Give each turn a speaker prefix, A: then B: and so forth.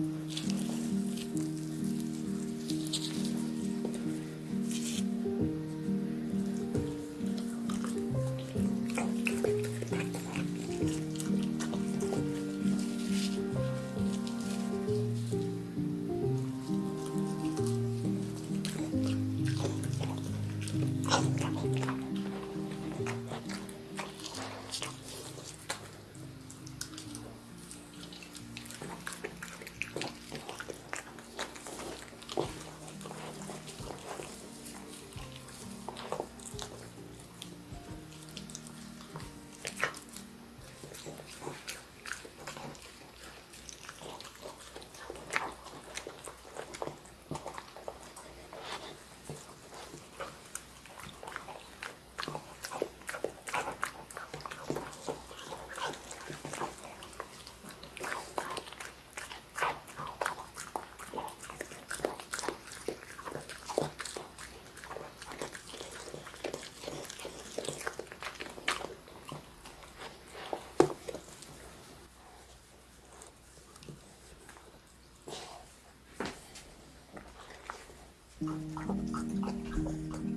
A: Mm-hmm. くっくっ。